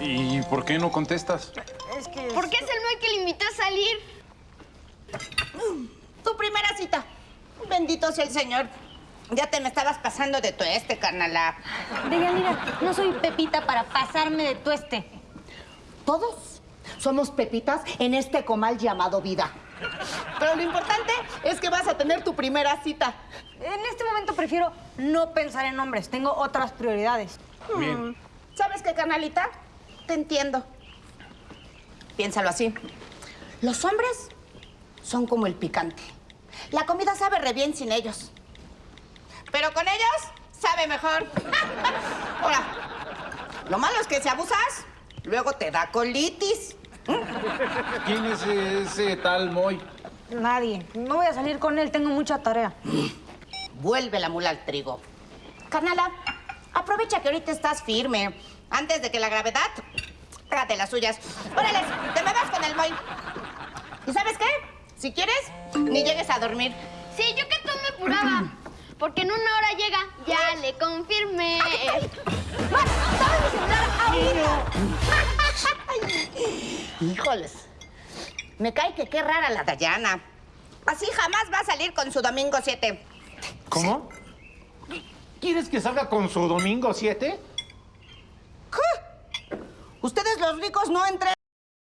¿Y por qué no contestas? Es que... ¿Por qué es el Moy que le invitó a salir? Tu primera cita. Bendito sea el Señor. Ya te me estabas pasando de tu este, carnala. Deyanira, no soy Pepita para pasarme de tueste. Todos somos pepitas en este comal llamado vida. Pero lo importante es que vas a tener tu primera cita. En este momento prefiero no pensar en hombres. Tengo otras prioridades. Bien. ¿Sabes qué, carnalita? Te entiendo. Piénsalo así. Los hombres son como el picante. La comida sabe re bien sin ellos. Pero con ellos sabe mejor. Ahora, lo malo es que si abusas, luego te da colitis. ¿Quién es ese tal Moy? Nadie. No voy a salir con él. Tengo mucha tarea. Vuelve la mula al trigo. Carnala, aprovecha que ahorita estás firme. Antes de que la gravedad hágate las suyas. Órale, te me vas con el moy. ¿Y sabes qué? Si quieres, ni llegues a dormir. Sí, yo que tú me apuraba. Porque en una hora llega, ya le confirmé. ¡Más! ¡Dame mi celular ahorita! Híjoles. Me cae que qué rara la Dayana. Así jamás va a salir con su domingo 7. ¿Cómo? ¿Quieres que salga con su domingo 7? Ustedes los ricos no entre